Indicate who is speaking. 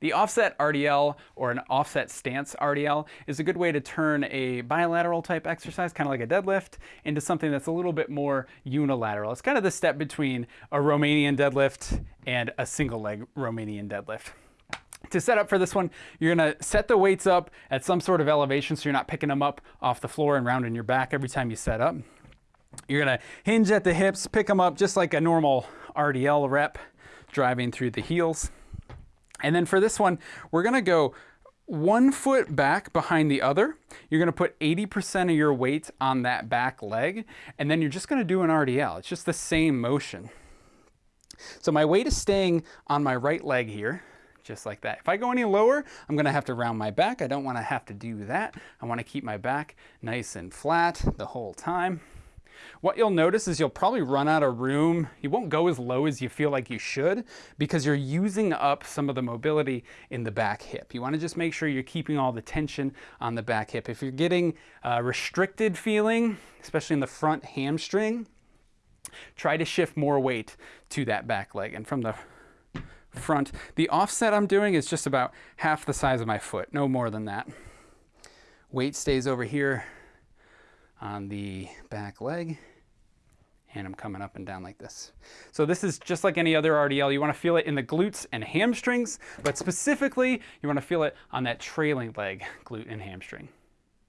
Speaker 1: The offset RDL or an offset stance RDL is a good way to turn a bilateral type exercise, kind of like a deadlift, into something that's a little bit more unilateral. It's kind of the step between a Romanian deadlift and a single leg Romanian deadlift. To set up for this one, you're gonna set the weights up at some sort of elevation so you're not picking them up off the floor and rounding your back every time you set up. You're gonna hinge at the hips, pick them up just like a normal RDL rep, driving through the heels. And then for this one, we're gonna go one foot back behind the other. You're gonna put 80% of your weight on that back leg, and then you're just gonna do an RDL. It's just the same motion. So my weight is staying on my right leg here, just like that. If I go any lower, I'm gonna have to round my back. I don't wanna have to do that. I wanna keep my back nice and flat the whole time. What you'll notice is you'll probably run out of room. You won't go as low as you feel like you should because you're using up some of the mobility in the back hip. You want to just make sure you're keeping all the tension on the back hip. If you're getting a restricted feeling, especially in the front hamstring, try to shift more weight to that back leg. And from the front, the offset I'm doing is just about half the size of my foot, no more than that. Weight stays over here on the back leg and I'm coming up and down like this. So this is just like any other RDL. You wanna feel it in the glutes and hamstrings, but specifically, you wanna feel it on that trailing leg, glute and hamstring.